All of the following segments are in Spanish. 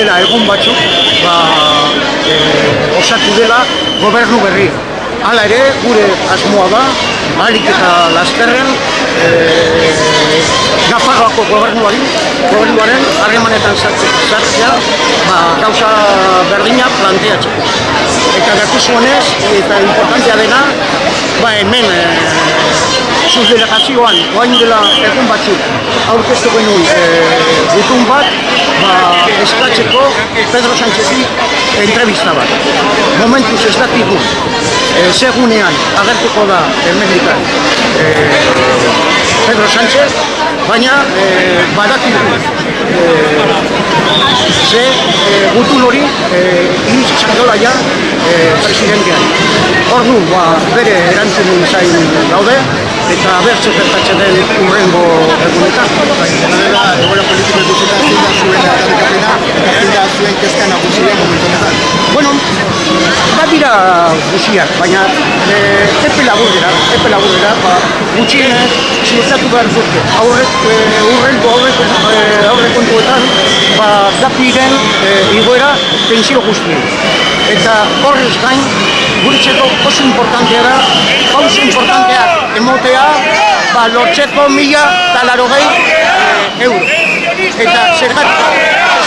dela egun batzuk ba, eh, osatu dela gobernu berri. Hala ere, gure asmoa da, alik eta lasterren e, Nafarroako gobernuari, gobernuaren harremanetan sartzea, ba, gauza berdina planteatzeko. Eta dakizuenez, eta importantea dena, ba, hemen e, zuz delegazioan, oain dela egun batzuk, aurkeztu genuen e, bat, ba, eskatzeko Pedro Sánchezi entrevista bat. Momentuz ez dakigu, e, segunean agertuko da hemendikan e, Pedro Sánchez, baina e, badakigu e, ze e, gutun hori e, iniz izan dola ja e, presidentean. Ordu, ba, bere erantzun zain daude, eta bertze gertatzen den urrengo egunetan. Dela, egoera politiko ikusita zein da zuen aldarrikapena eta zein da zuen kezka nagusia momentu. Bueno, badira guziak, baina e, epe laburera, epe laburera, ba, gutxienez ziurtatu behar dute. Aurrek, e, urrenko aurrek, e, aurrekontuetan, ba, dapiren e, igoera pensio guztien. Eta horrez gain, guretzeko oso importantea da, oso importantea emotea, ba, lortzeko mila eta larogei e, euro. Eta zergatik,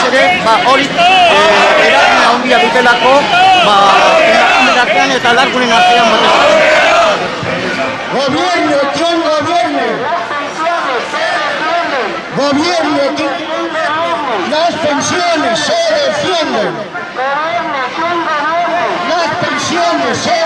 ere, ba, hori e, eragina handia dutelako, ba, emakumeen artean eta largunen artean batez. Gobierno, ¿quién gobierne? Gobierno, ¿quién- las pensiones se defienden. Las pensiones se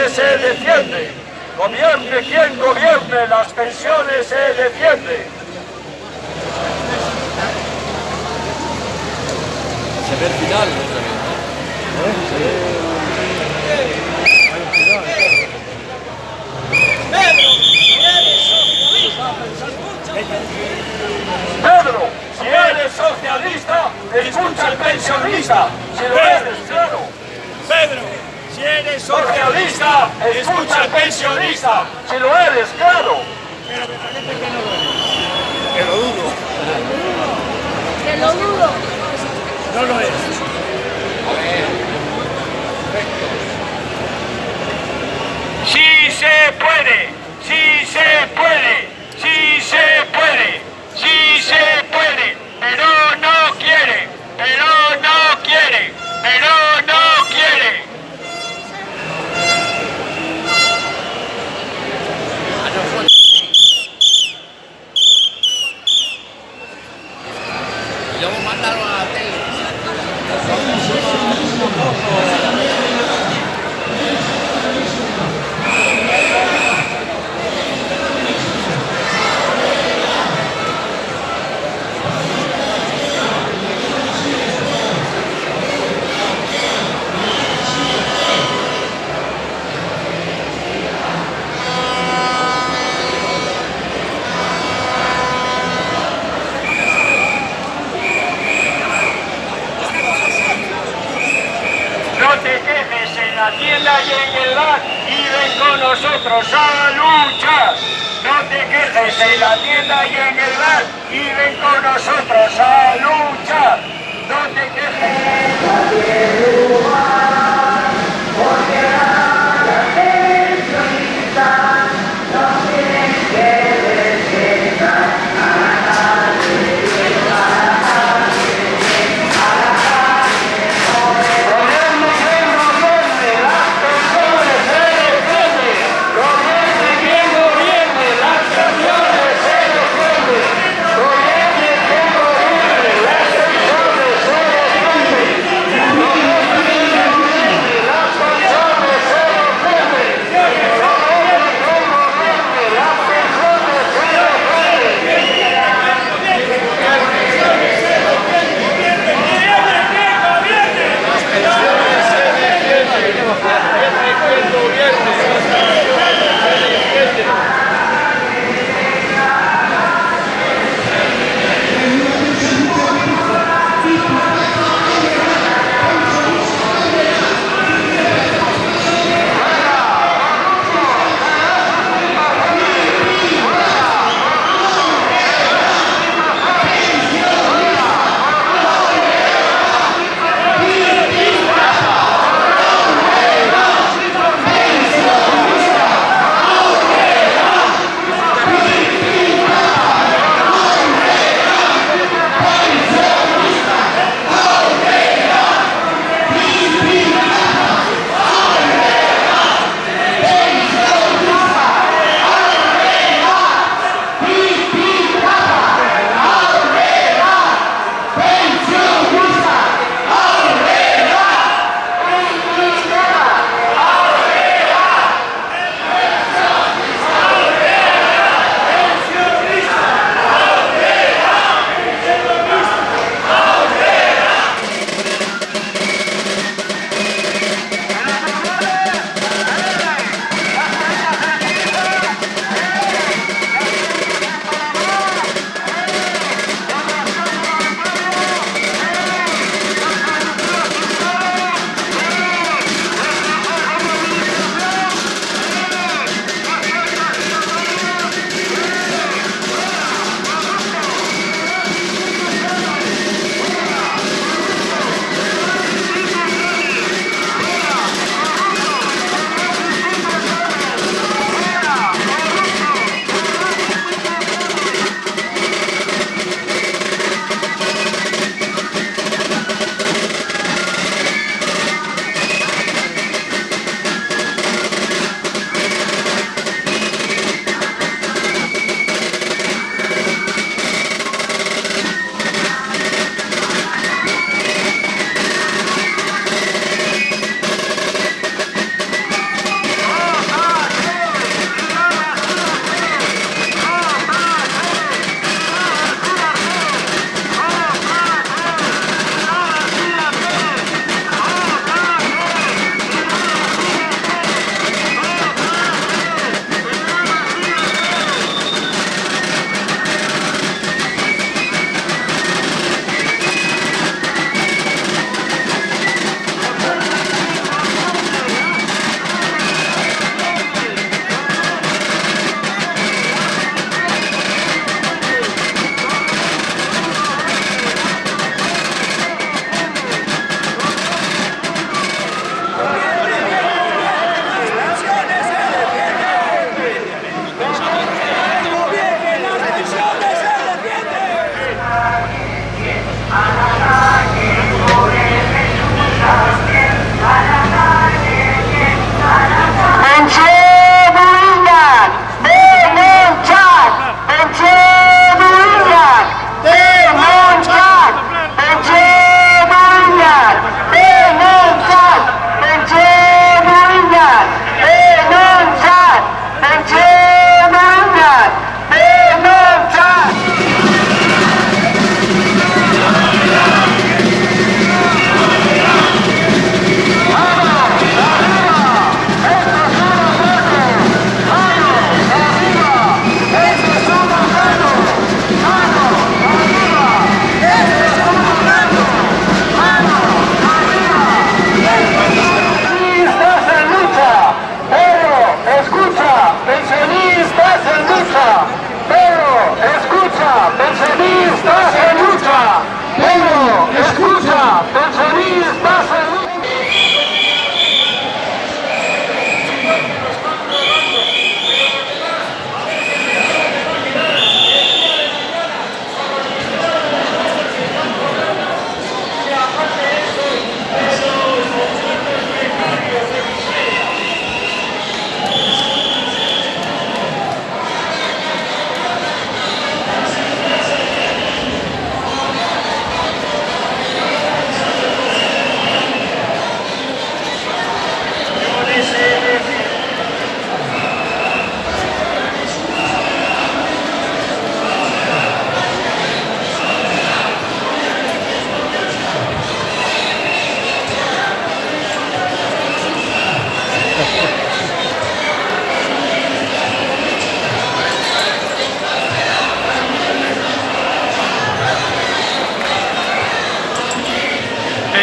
pensiones se defiende. Gobierne quien gobierne, las pensiones se defiende. Pedro, si eres socialista, escucha al pensionista. Si lo eres, eres Socialista, escucha al pensionista. Si lo eres, claro. Que lo dudo. Que lo dudo. No lo es. Sí se puede, sí se puede,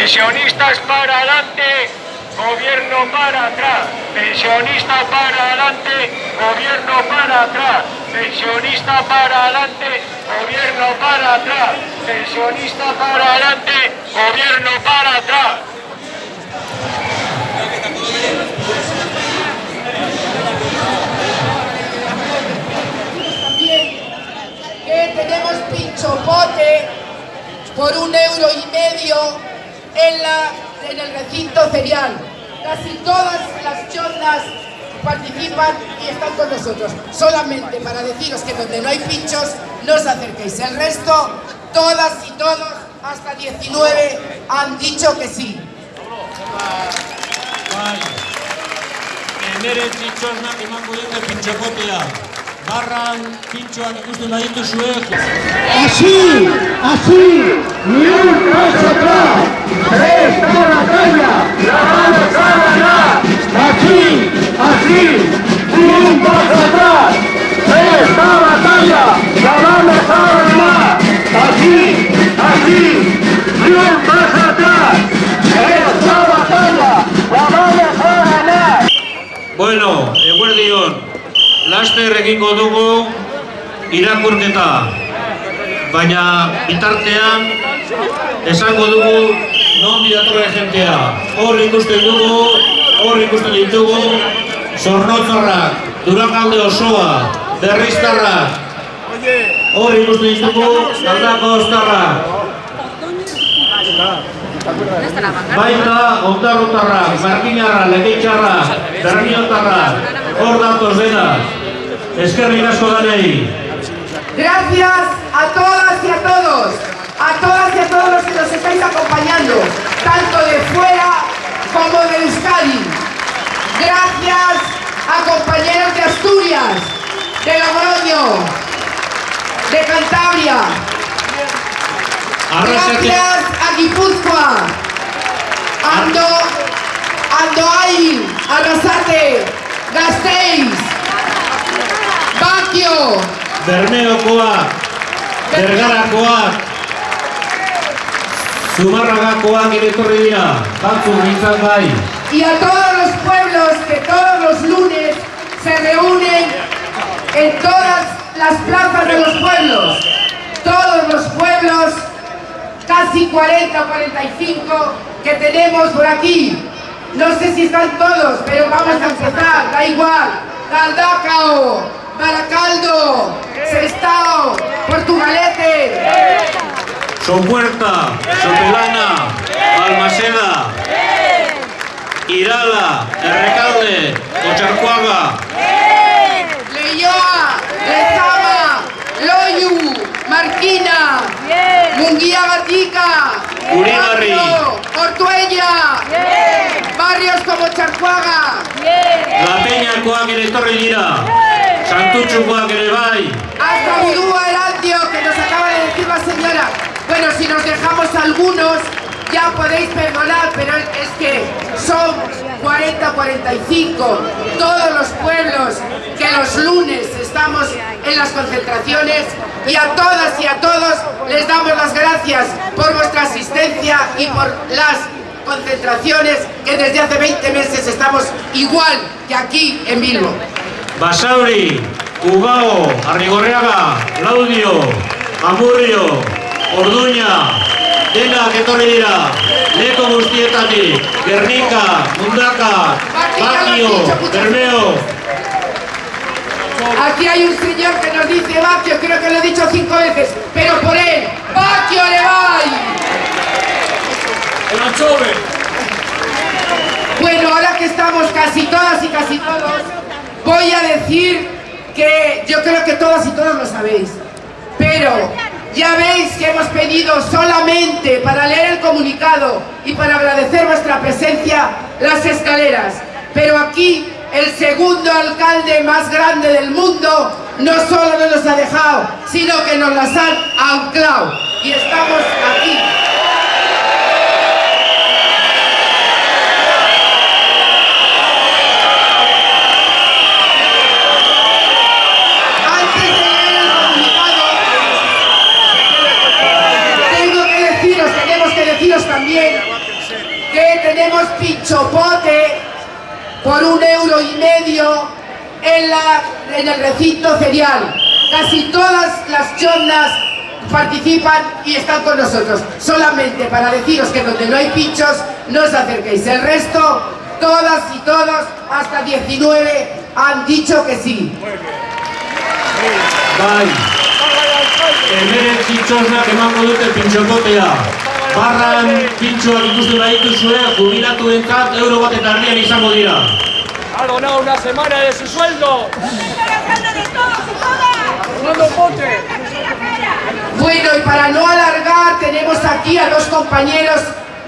Pensionistas para adelante, gobierno para atrás. Pensionista para adelante, gobierno para atrás. Pensionista para adelante, gobierno para atrás. Pensionista para adelante, gobierno para atrás. tenemos pinchopote por un euro y medio en, el recinto cereal. Casi todas las chondas participan y están con nosotros. Solamente para deciros que donde no hay pinchos, no os acerquéis. El resto, todas y todos, hasta 19, han dicho que sí. Barran pintxoak ikusten badituzue, Así, así, ni un paso atrás. Esta batalla la vamos a ganar. Así, así, ni un paso atrás. Esta batalla la vamos egingo dugu irakurketa. Baina bitartean esango dugu non datorren jentea. Hor ikusten dugu, hor ikusten ditugu, zornotzarrak, durakalde osoa, berriztarrak, hor ikusten ditugu, aldako ostarrak. Baita, ondarrotarrak, markinarra, legeitxarra, berriotarra, hor datoz dena. Eskerrik asko danei. Gracias a todas y a todos, a todas y a todos los que nos estáis acompañando, tanto de fuera como de Euskadi. Gracias a compañeros de Asturias, de Logroño, de Cantabria. Gracias a Guipúzcoa, Ando, Andoain, Arrasate, Gasteiz, Bakio, Bermeokoak, Bergarakoak, Zumarragakoak ere etorri dira, batzuk nintzen bai. y a todos los pueblos que todos los lunes se reúnen en todas las plazas de los pueblos. Todos los pueblos, casi 40 o 45 que tenemos por aquí. No sé si están todos, pero vamos a empezar, da igual. Galdacao, Baracaldo, Sestao, Portugalete, Sopuerta, Sopelana, Balmaseda, Irala, Errekalde, Otxarkoaga, Leioa, Lezama, Loiu, Marquina, Munguía Gatica, Uribarri. Ortuella, barrios como Charcuaga, La Peñakoak ere etorri Santutxukoak ere bai. hasta Erandio, que nos acaba de decir la señora. Bueno, si nos dejamos algunos, ya podéis perdonar, pero es que son 40, 45, todos los pueblos que los lunes estamos en las concentraciones y a todas y a todos les damos las gracias por vuestra asistencia y por las concentraciones que desde hace 20 meses estamos igual que aquí en Bilbo. Basauri, Ugao, Arrigorriaga, Laudio, Amurrio, Orduña, denak etorri dira. Leko guztietatik, Gernika, Mundaka, Bakio, Bermeo, Aquí hay un señor que nos dice Baquio, creo que lo he dicho cinco veces, pero por él, Baquio le va. El anchove. Bueno, ahora que estamos casi todas y casi todos, voy a decir que yo creo que todas y todos lo sabéis, pero ya veis que hemos pedido solamente para leer el comunicado y para agradecer vuestra presencia las escaleras, pero aquí el segundo alcalde más grande del mundo no solo nos ha dejado, sino que nos las han anclado y estamos aquí. Antes de leer el comunicado, tengo que deciros, tenemos que deciros también que tenemos pinchopote por un euro y medio en, la, en el recinto ferial. Casi todas las chondas participan y están con nosotros. Solamente para deciros que donde no hay pinchos, no os acerquéis. El resto, todas y todos, hasta 19, han dicho que sí. bai. Hemen txitxosnak emango dute pintxokotea. Barran pintxoak ikusten badituzue, jubilatuentzat euro bat eta erdian izango dira. Ha donado una semana de su sueldo. Pote. Bueno, y para no alargar, tenemos aquí a dos compañeros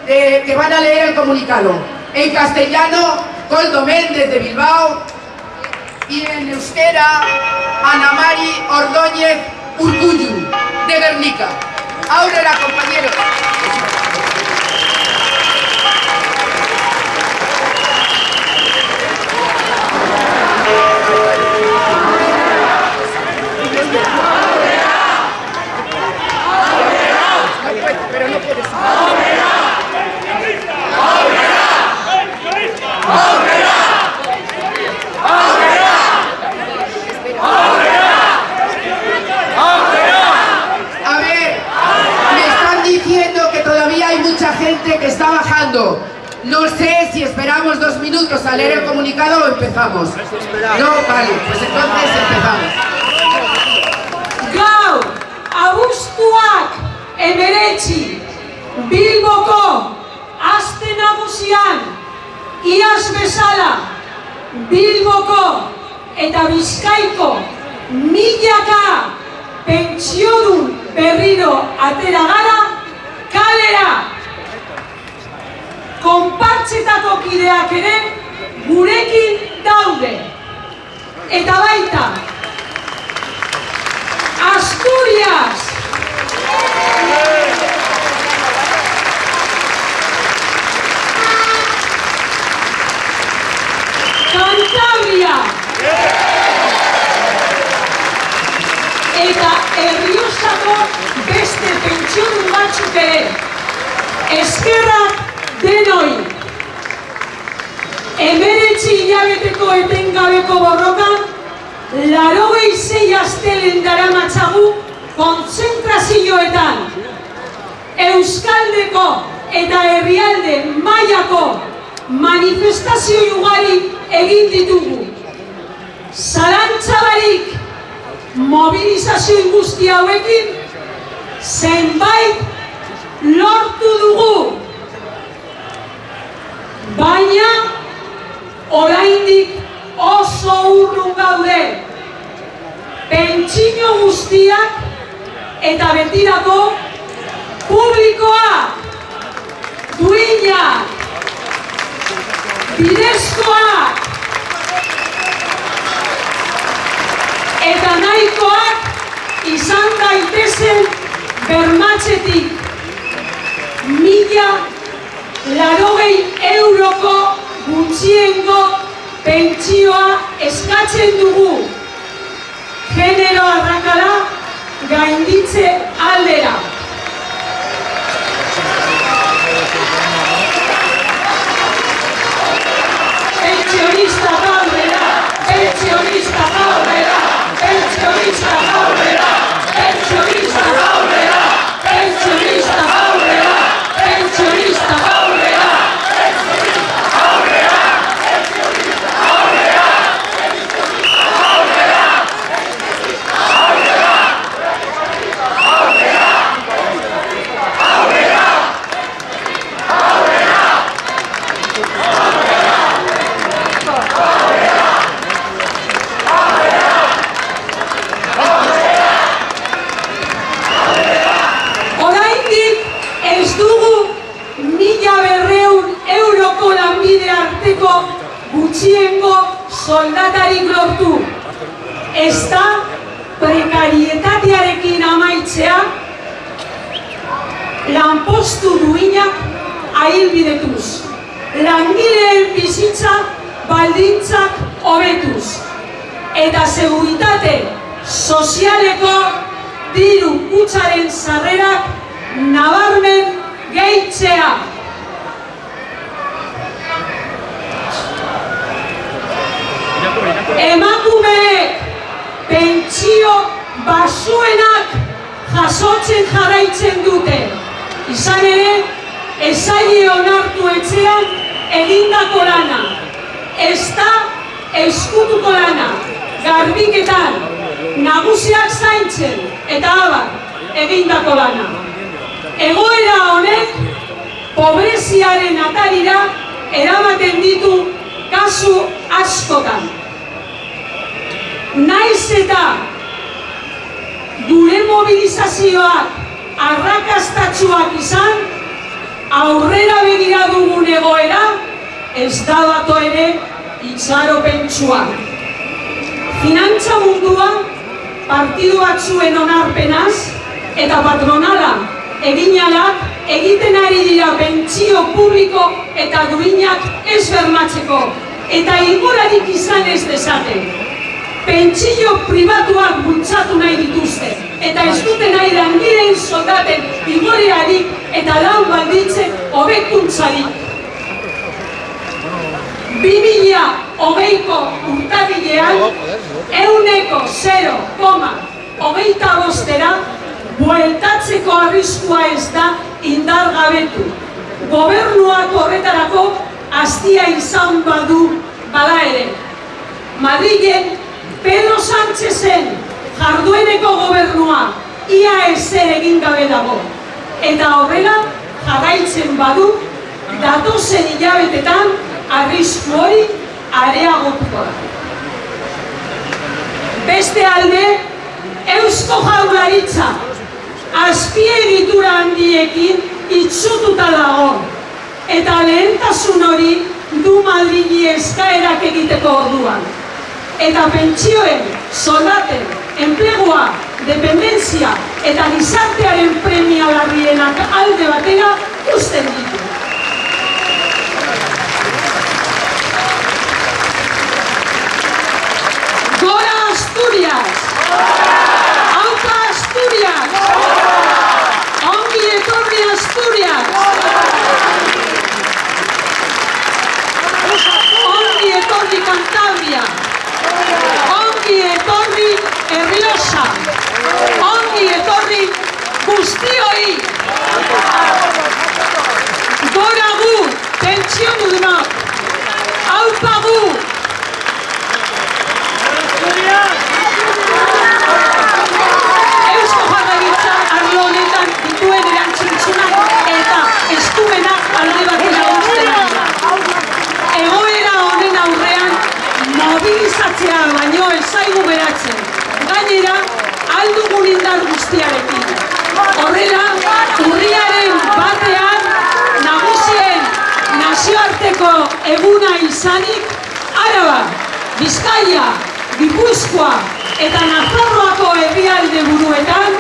eh, que van a leer el comunicado. En castellano, Coldo Méndez de Bilbao y en euskera, Ana Mari Ordóñez Urcullu de Guernica. Aurora, compañeros. A ver, me están diciendo que todavía hay mucha gente que está bajando. No sé si esperamos dos minutos a leer el comunicado o empezamos. No, vale, pues entonces empezamos. Gaur, abuztuak emeretzi, Bilboko, aste nagusian, iaz bezala, Bilboko eta Bizkaiko milaka pentsiodun berriro atera gara kalera. Konpartzetako kideak ere gurekin daude. Eta baita, Asturias. Cantabria. Eta Erriosako beste pentsiodun batzuk ere. Eskerrak denoi. Emeretzi hilabeteko etengabeko borrokan Larogei zei astelen daramatzagu kontzentrazioetan. Euskaldeko eta herrialde mailako manifestazio ugari egin ditugu. Zalantzabarik mobilizazio guzti hauekin zenbait lortu dugu. Baina oraindik oso urrun gaude. Pentsino guztiak eta betirako publikoa, duinak, bidezkoak eta nahikoak izan daitezen bermatzetik mila larogei euroko gutxiengo pentsioa eskatzen dugu. Genero arrakala gainditze aldera. Aurrera, pentsionista aurrera, pentsionista aurrera, pentsionista mobilizazioak arrakastatsuak izan, aurrera begira dugun egoera, ez da bato ere itxaropentsua. Finantza munduan, partidu batzuen onarpenaz, eta patronala eginalak egiten ari dira pentsio publiko eta duinak ez bermatzeko, eta ingurarik izan ez dezaten. Pentsio pribatuak bultzatu nahi dituzte, eta ez dute nahi langileen soldaten igorearik eta lan balditzen hobekuntzarik. Bi mila hogeiko urtabilean, euneko 0, hogeita bostera, bueltatzeko arriskua ez da indargabetu. Gobernuak horretarako hastia izan badu bada ere. Madrilen Pedro Sánchezen jardueneko gobernua ia ezer egin gabe dago. Eta horrela jarraitzen badu datozen hilabetetan arrisku hori areagotuko da. Beste alde, Eusko Jaurlaritza azpiegitura handiekin itxututa dago. Eta lehentasun hori du Madrili eskaerak egiteko orduan. Eta pentsioen, soldaten, enplegua, dependentzia eta gizartearen premia larrienak alde batera usten ditu. Gora Asturias! Aupa Asturias! Ongi etorri Asturias! Ongi etorri Cantabria! Ongi etorri Errioxa! Ongi etorri guztioi! Gora gu, pentsiodunok! Aupa gu, Eusko Jaurlaritza arlo honetan dituen erantzutzunak eta eskumenak alde batera uzten ari da. Egoera honen aurrean mobilizatzea baino ez zaigu beratzen. Gainera, aldugun indar guztiarekin. Horrela, urriaren batean nagusien nazioarteko eguna izanik, Araba, Bizkaia, Gipuzkoa eta Nafarroako herrialde buruetan,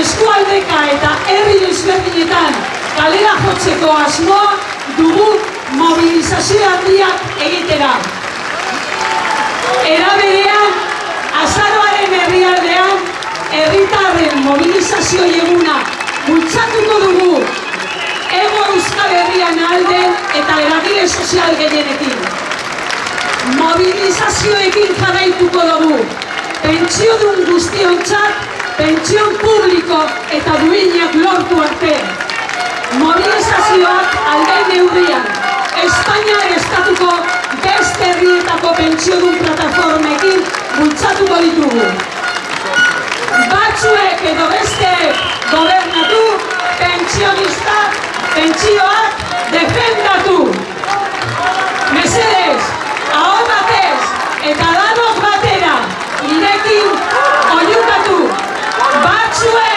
eskualdeka eta herri desberdinetan kalera jotzeko asmoa dugu mobilizazio handiak egitera. Era berean, azaroaren herrialdean, herritarren mobilizazio eguna bultzatuko dugu Ego Euskal Herrian alden eta eragile sozial gehienekin. Mobilizazioekin jarraituko dugu. Pentsiodun guztiontzat, pentsion publiko eta duinak lortu arte. Mobilizazioak alde neurrian, Espainiar estatuko beste herrietako pentsiodun plataformekin bultzatuko ditugu. Batzuek edo beste gobernatu, pentsionistak, pentsioak defendatu. Mesedez, hau batez eta danok batera, irekin oiukatu. Batzuek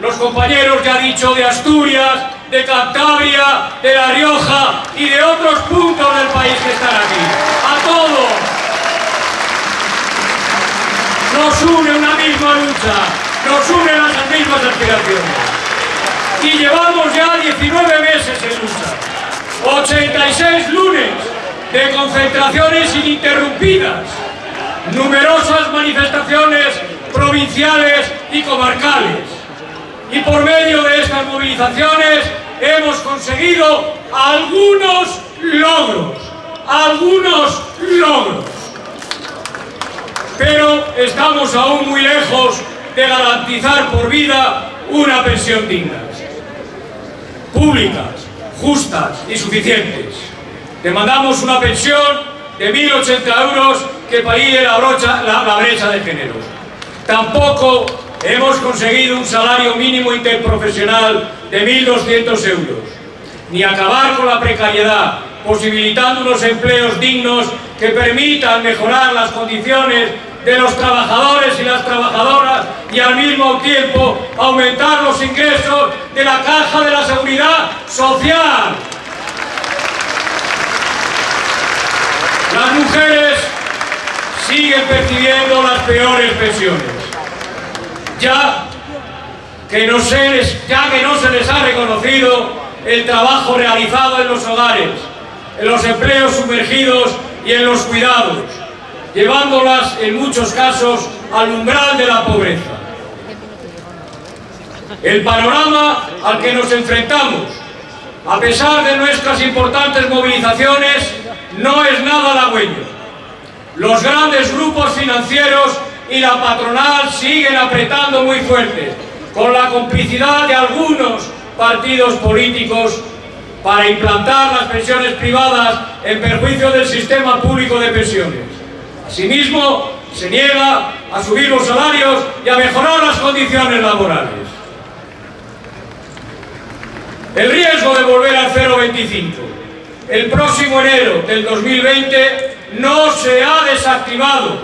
los compañeros, ya dicho, de Asturias, de Cantabria, de La Rioja y de otros puntos del país que están aquí. A todos. Nos une una misma lucha, nos unen las mismas aspiraciones. Y llevamos ya 19 meses en lucha. 86 lunes de concentraciones ininterrumpidas numerosas manifestaciones provinciales y comarcales. Y por medio de estas movilizaciones hemos conseguido algunos logros, algunos logros. Pero estamos aún muy lejos de garantizar por vida una pensión digna. Públicas, justas y suficientes. Demandamos una pensión de 1.080 euros que pague la, la, brecha de género. Tampoco hemos conseguido un salario mínimo interprofesional de 1.200 euros, ni acabar con la precariedad, posibilitando unos empleos dignos que permitan mejorar las condiciones de los trabajadores y las trabajadoras y al mismo tiempo aumentar los ingresos de la Caja de la Seguridad Social. Las mujeres siguen percibiendo las peores pensiones. Ya que, no se les, ya que no se les ha reconocido el trabajo realizado en los hogares, en los empleos sumergidos y en los cuidados, llevándolas en muchos casos al umbral de la pobreza. El panorama al que nos enfrentamos, a pesar de nuestras importantes movilizaciones, no es nada halagüeño. Los grandes grupos financieros y la patronal siguen apretando muy fuerte, con la complicidad de algunos partidos políticos para implantar las pensiones privadas en perjuicio del sistema público de pensiones. Asimismo, se niega a subir los salarios y a mejorar las condiciones laborales. El riesgo de volver al 0,25 el próximo enero del 2020 no se ha desactivado,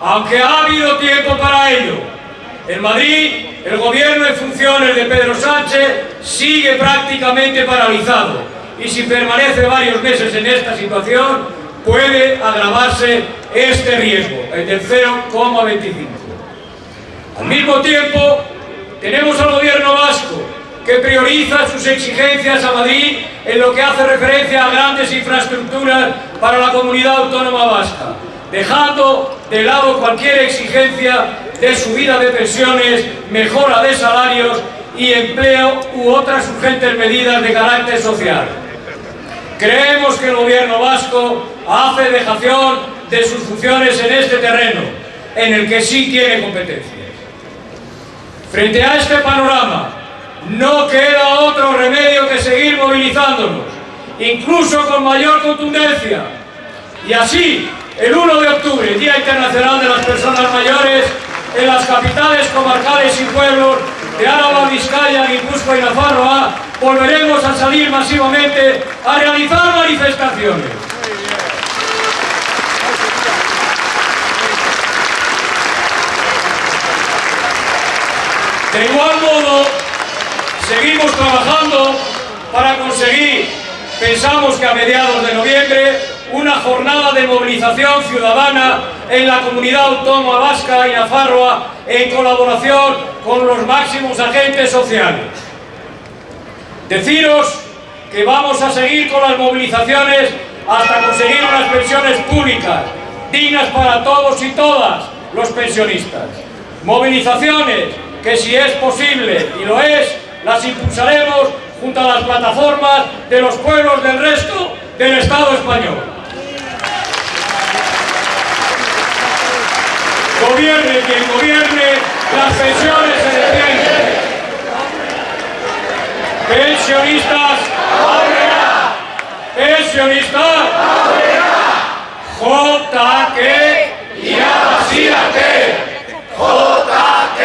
aunque ha habido tiempo para ello. En Madrid, el gobierno en funciones de Pedro Sánchez sigue prácticamente paralizado y si permanece varios meses en esta situación, puede agravarse este riesgo, el del 0,25. Al mismo tiempo, tenemos al gobierno vasco que prioriza sus exigencias a Madrid en lo que hace referencia a grandes infraestructuras para la comunidad autónoma vasca, dejando de lado cualquier exigencia de subida de pensiones, mejora de salarios y empleo u otras urgentes medidas de carácter social. Creemos que el gobierno vasco hace dejación de sus funciones en este terreno, en el que sí tiene competencias. Frente a este panorama, no queda otro remedio que seguir movilizándonos, incluso con mayor contundencia. Y así, el 1 de octubre, Día Internacional de las Personas Mayores, en las capitales comarcales y pueblos de Álava, Vizcaya, Guipúzcoa y Nafarroa, volveremos a salir masivamente a realizar manifestaciones. De igual modo, Seguimos trabajando para conseguir, pensamos que a mediados de noviembre, una jornada de movilización ciudadana en la comunidad autónoma vasca y Nafarroa en colaboración con los máximos agentes sociales. Deciros que vamos a seguir con las movilizaciones hasta conseguir unas pensiones públicas, dignas para todos y todas los pensionistas. Movilizaciones que si es posible, y lo es, las impulsaremos junto a las plataformas de los pueblos del resto del Estado español. Gobierne quien gobierne, las pensiones se defienden. Pensionistas, pensionistas, JK, irá vacíate, JK,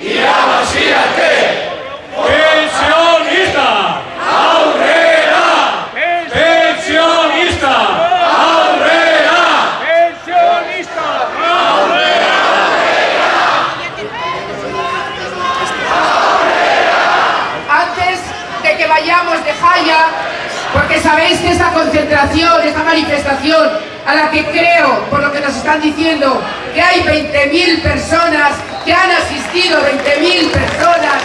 irá vacíate. Pensionista, aurrera, pensionista, aurrera, pensionista, Antes de que vayamos de Jaya, porque sabéis que esta esta manifestación, a la que creo, por lo que nos están diciendo, que hay 20.000 personas que han asistido, 20.000 personas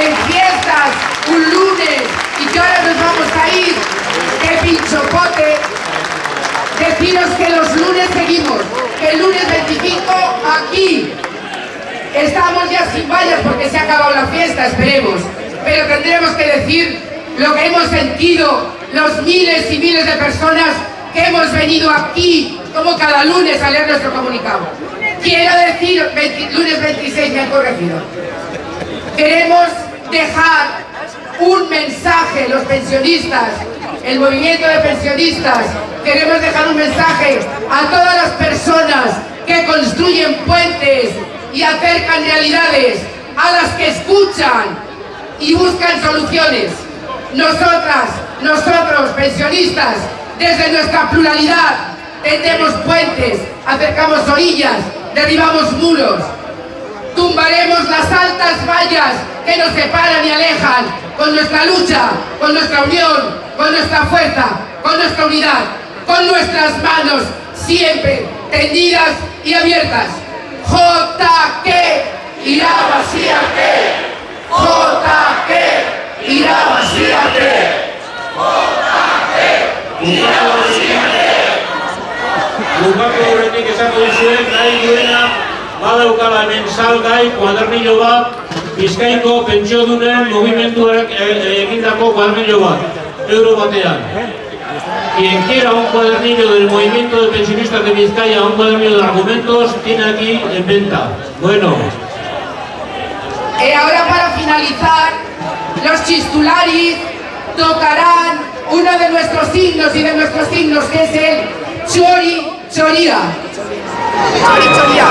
en fiestas un lunes y que ahora nos vamos a ir, que pinchopote, deciros que los lunes seguimos, que el lunes 25 aquí Estamos ya sin vallas porque se ha acabado la fiesta, esperemos. Pero tendremos que decir lo que hemos sentido los miles y miles de personas que hemos venido aquí, como cada lunes, a leer nuestro comunicado. Quiero decir, 20 lunes 26 me han corregido. Queremos dejar un mensaje, los pensionistas, el movimiento de pensionistas, queremos dejar un mensaje a todas las personas que construyen puentes y acercan realidades, a las que escuchan y buscan soluciones. Nosotras, nosotros, pensionistas, desde nuestra pluralidad, tendemos puentes, acercamos orillas, derribamos muros, tumbaremos las altas vallas que nos separan y alejan con nuestra lucha, con nuestra unión, con nuestra fuerza, con nuestra unidad, con nuestras manos siempre tendidas y abiertas. JK irá vacíate. JK irá vacíate. Bukatu horretik esako dizuen, nahi duena, badaukala hemen salgai, kuadernillo bat, Bizkaiko pentsiodunen mugimenduak e- egindako kuadernillo bat, euro batean. Quien quiera un cuadernillo del movimiento de pensionistas de Vizcaya, un cuadernillo de argumentos, tiene aquí en venta. Bueno, Y ahora para finalizar, los chistularis tocarán uno de nuestros signos y de nuestros signos, que es el chori choría. Chori choría.